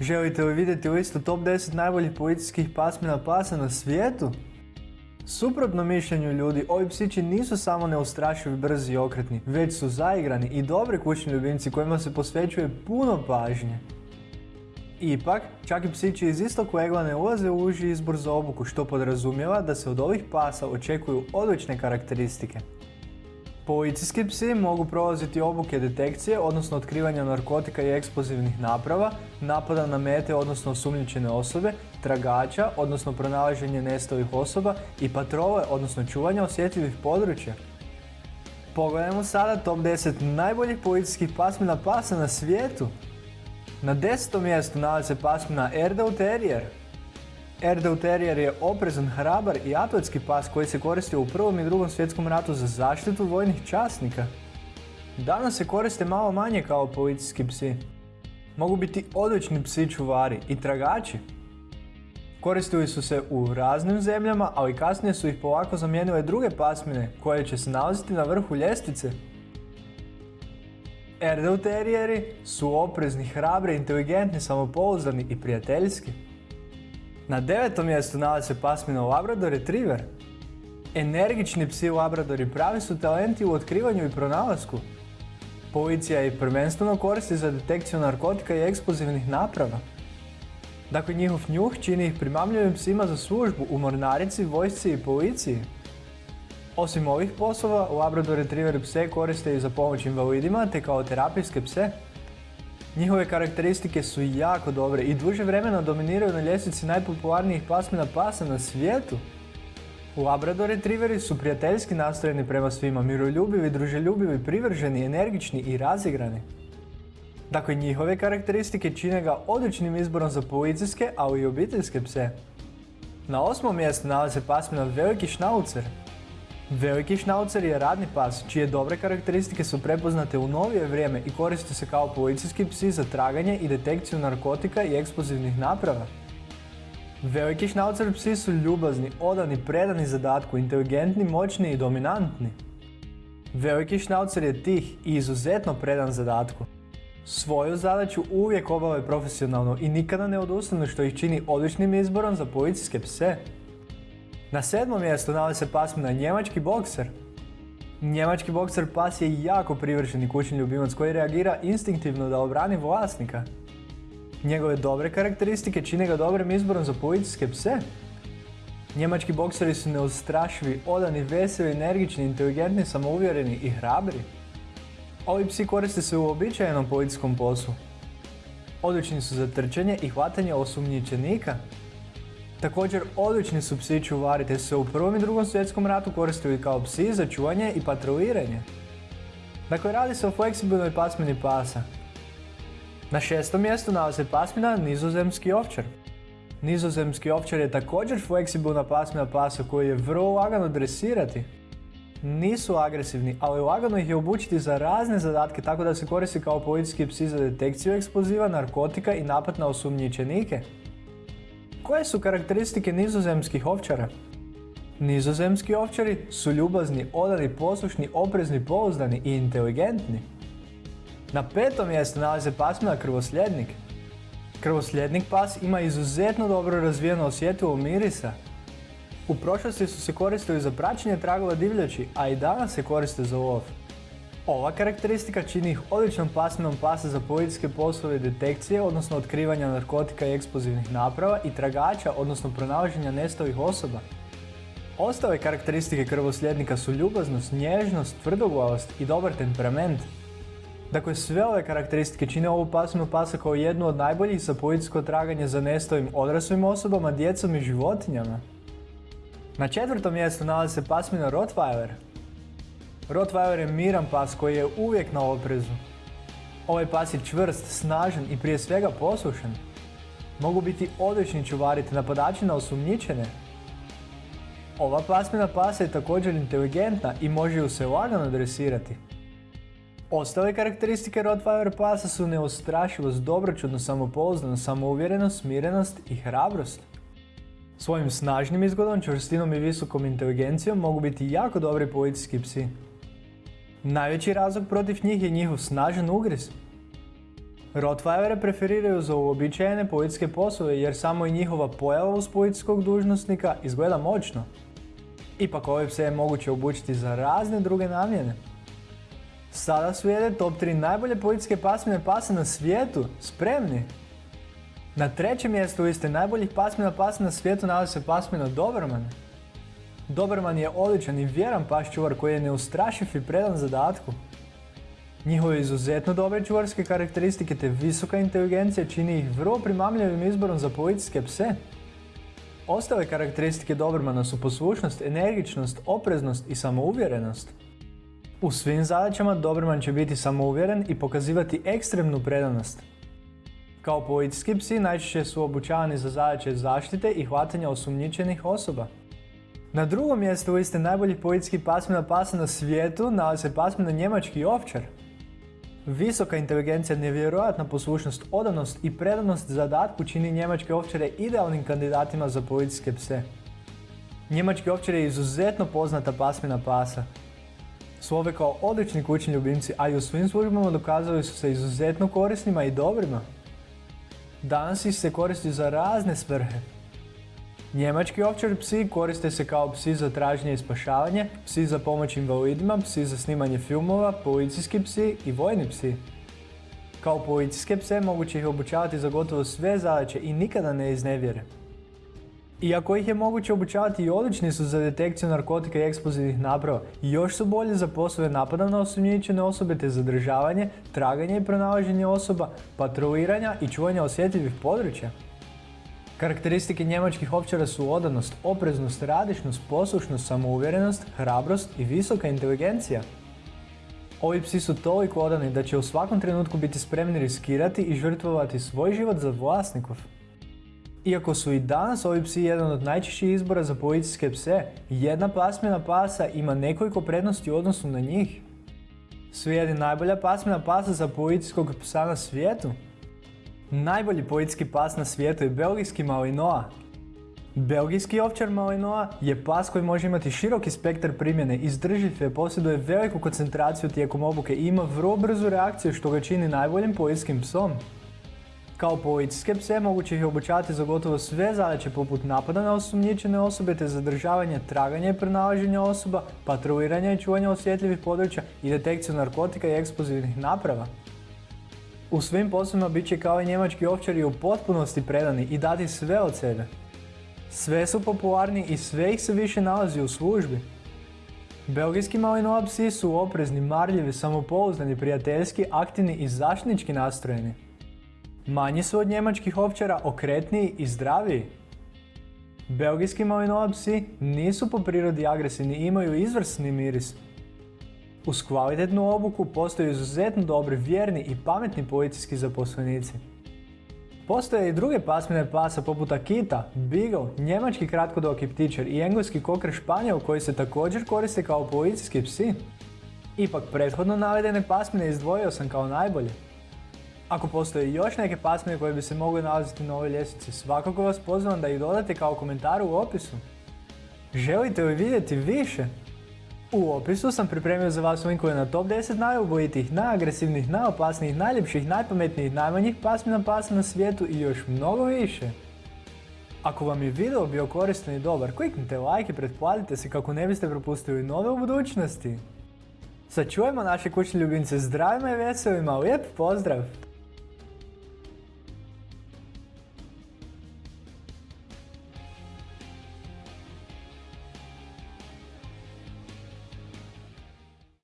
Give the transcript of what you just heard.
Želite li vidjeti listu top 10 najboljih policijskih pasmina pasa na svijetu? Suprotno mišljenju ljudi, ovi psići nisu samo neustrašivi, brzi i okretni, već su zaigrani i dobri kućni ljubimci kojima se posvećuje puno pažnje. Ipak, čak i psići iz istog legla ne ulaze u uži izbor za obuku, što podrazumijeva da se od ovih pasa očekuju odlične karakteristike. Policijski psi mogu prolaziti obuke detekcije, odnosno otkrivanja narkotika i eksplozivnih naprava, napada na mete, odnosno osumnjičene osobe, tragača, odnosno pronalaženje nestalih osoba i patrole, odnosno čuvanja osjetljivih područja. Pogledajmo sada top 10 najboljih policijskih pasmina pasa na svijetu. Na desetom mjestu nalazi se pasmina Erdau Terrier. Erdau Terrier je oprezan, hrabar i atletski pas koji se koristio u Prvom i Drugom svjetskom ratu za zaštitu vojnih časnika. Danas se koriste malo manje kao policijski psi. Mogu biti odlični psi čuvari i tragači. Koristili su se u raznim zemljama, ali kasnije su ih polako zamijenile druge pasmine koje će se nalaziti na vrhu ljestvice. Erdau Terrieri su oprezni, hrabri, inteligentni, samopouzdani i prijateljski. Na devetom mjestu nalazi se pasmina Labrador Retriever. Energični psi Labradori pravi su talenti u otkrivanju i pronalasku. Policija ih prvenstveno koristi za detekciju narkotika i eksplozivnih naprava. Dakle, njihov njuh čini ih primamljivim psima za službu u mornarici, vojsci i policiji. Osim ovih poslova, Labrador Retriever pse koriste i za pomoć invalidima te kao terapijske pse. Njihove karakteristike su jako dobre i duže vremena dominiraju na ljestvici najpopularnijih pasmina pasa na svijetu. Labrador Retrieveri su prijateljski nastrojeni prema svima, miroljubivi, druželjubivi, privrženi, energični i razigrani. Dakle, njihove karakteristike čine ga odličnim izborom za policijske, ali i obiteljske pse. Na osmom mjestu nalazi se pasmina Veliki Schnauzer. Veliki šnaucer je radni pas, čije dobre karakteristike su prepoznate u novije vrijeme i koriste se kao policijski psi za traganje i detekciju narkotika i eksplozivnih naprava. Veliki šnaucer psi su ljubazni, odani, predani zadatku, inteligentni, moćni i dominantni. Veliki šnaucer je tih i izuzetno predan zadatku. Svoju zadaću uvijek obave profesionalno i nikada ne odustanu što ih čini odličnim izborom za policijske pse. Na sedmom mjestu nalazi se pasmina Njemački bokser. Njemački bokser pas je jako privršeni kućni ljubimac koji reagira instinktivno da obrani vlasnika. Njegove dobre karakteristike čine ga dobrim izborom za policijske pse. Njemački bokseri su neustrašivi, odani, veseli, energični, inteligentni, samouvjereni i hrabri. Ovi psi koriste se u običajenom policijskom poslu. Odlični su za trčanje i hvatanje osumnjičenika. Također, odlični su psi čuvari te se u Prvom i Drugom svjetskom ratu koristili kao psi za čuvanje i patroliranje. Dakle, radi se o fleksibilnoj pasmini pasa. Na šestom mjestu nalazi se pasmina Nizozemski ovčar. Nizozemski ovčar je također fleksibilna pasmina pasa koju je vrlo lagano dresirati. Nisu agresivni, ali lagano ih je obučiti za razne zadatke tako da se koristi kao policijski psi za detekciju eksploziva, narkotika i napad na osumnjičenike. Koje su karakteristike nizozemskih ovčara? Nizozemski ovčari su ljubazni, odani, poslušni, oprezni, pouzdani i inteligentni. Na petom mjestu nalazi se pasmina krvosljednik. Krvosljednik pas ima izuzetno dobro razvijeno osjetljivo mirisa. U prošlosti su se koristili za praćenje tragova divljači, a i danas se koriste za lov. Ova karakteristika čini ih odličnom pasminom pasa za policijske poslove detekcije, odnosno otkrivanja narkotika i eksplozivnih naprava i tragača, odnosno pronalaženja nestalih osoba. Ostale karakteristike krvosljednika su ljubaznost, nježnost, tvrdoglavost i dobar temperament. Dakle, sve ove karakteristike čine ovu pasminu pasa kao jednu od najboljih za policijsko traganje za nestalim odraslim osobama, djecom i životinjama. Na četvrtom mjestu nalazi se pasmina Rottweiler. Rottweiler je miran pas koji je uvijek na oprezu. Ovaj pas je čvrst, snažan i prije svega poslušan. Mogu biti odlični čuvari te napadači na osumnjičene. Ova pasmina pasa je također inteligentna i može ju se lagano dresirati. Ostale karakteristike Rottweiler pasa su neustrašivost, dobročudno samopouzdanost, samouvjerenost, smirenost i hrabrost. Svojim snažnim izgledom, čvrstinom i visokom inteligencijom mogu biti jako dobri policijski psi. Najveći razlog protiv njih je njihov snažan ugriz. Rottweilere preferiraju za uobičajene policijske poslove jer samo i njihova pojava uz policijskog dužnosnika izgleda moćno. Ipak ove pse je moguće obučiti za razne druge namjene. Sada slijede top 3 najbolje policijske pasmine pasa na svijetu. Spremni? Na trećem mjestu liste najboljih pasmina pasa na svijetu nalazi se pasmina Doberman. Doberman je odličan i vjeran pas čuvar koji je neustrašiv i predan zadatku. Njihove izuzetno dobre čuvarske karakteristike te visoka inteligencija čini ih vrlo primamljivim izborom za policijske pse. Ostale karakteristike Dobermana su poslušnost, energičnost, opreznost i samouvjerenost. U svim zadaćama Doberman će biti samouvjeren i pokazivati ekstremnu predanost. Kao policijski psi najčešće su obučavani za zadaće zaštite i hvatanja osumnjičenih osoba. Na drugom mjestu liste najboljih policijskih pasmina pasa na svijetu nalazi se pasmina njemački ovčar. Visoka inteligencija, nevjerojatna poslušnost, odanost i predanost zadatku čini njemačke ovčare idealnim kandidatima za policijske pse. Njemački ovčar je izuzetno poznata pasmina pasa. Slove kao odlični kućni ljubimci, a i u svim službama dokazali su se izuzetno korisnima i dobrima. Danas ih se koristi za razne svrhe. Njemački ovčar psi koriste se kao psi za traženje i spašavanje, psi za pomoć invalidima, psi za snimanje filmova, policijski psi i vojni psi. Kao policijske pse moguće ih obučavati za gotovo sve zadaće i nikada ne iznevjere. Iako ih je moguće obučavati i odlični su za detekciju narkotika i eksplozivnih naprava, još su bolji za poslove napada na osumnjičene osobe te zadržavanje, traganje i pronalaženje osoba, patroliranja i čuvanja osjetljivih područja. Karakteristike njemačkih ovčara su odanost, opreznost, radišnost, poslušnost, samouvjerenost, hrabrost i visoka inteligencija. Ovi psi su toliko odani da će u svakom trenutku biti spremni riskirati i žrtvovati svoj život za vlasnikov. Iako su i danas ovi psi jedan od najčešćih izbora za policijske pse, jedna pasmina pasa ima nekoliko prednosti u odnosu na njih. Slijedi najbolja pasmina pasa za policijskog psa na svijetu, Najbolji policijski pas na svijetu je belgijski Malinois. Belgijski ovčar Malinois je pas koji može imati široki spektar primjene, izdrživ je, posjeduje veliku koncentraciju tijekom obuke i ima vrlo brzu reakciju što ga čini najboljim policijskim psom. Kao policijske pse moguće ih obučavati za gotovo sve zadaće poput napada na osumnjičene osobe te zadržavanje, traganje i pronalaženja osoba, patroliranja i čuvanja osjetljivih područja i detekciju narkotika i eksplozivnih naprava. U svim poslovima bit će kao i njemački ovčari u potpunosti predani i dati sve od sebe. Sve su popularni i sve ih se više nalazi u službi. Belgijski malinois psi su oprezni, marljivi, samopouzdani, prijateljski, aktivni i zaštitnički nastrojeni. Manji su od njemačkih ovčara, okretniji i zdraviji. Belgijski malinois psi nisu po prirodi agresivni i imaju izvrsni miris. Uz kvalitetnu obuku postoje izuzetno dobri, vjerni i pametni policijski zaposlenici. Postoje i druge pasmine pasa poput Akita, Beagle, njemački kratkodoki ptičar i engleski koker španjol koji se također koriste kao policijski psi. Ipak prethodno navedene pasmine izdvojio sam kao najbolje. Ako postoje još neke pasmine koje bi se mogle nalaziti na ovoj ljestvici, svakako vas pozivam da ih dodate kao komentar u opisu. Želite li vidjeti više? U opisu sam pripremio za vas linkove na top 10 najubojitijih, najagresivnijih, najopasnijih, najljepših, najpametnijih, najmanjih pasmina pasa na svijetu i još mnogo više. Ako vam je video bio koristan i dobar, kliknite like i pretplatite se kako ne biste propustili nove u budućnosti. Sačuvajmo naše kućne ljubimce zdravima i veselima, lijep pozdrav!